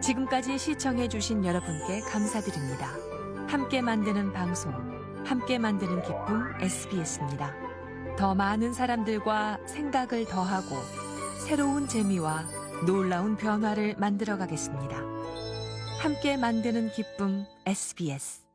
지금까지 시청해주신 여러분께 감사드립니다. 함께 만드는 방송, 함께 만드는 기쁨 SBS입니다. 더 많은 사람들과 생각을 더하고 새로운 재미와 놀라운 변화를 만들어 가겠습니다. 함께 만드는 기쁨 SBS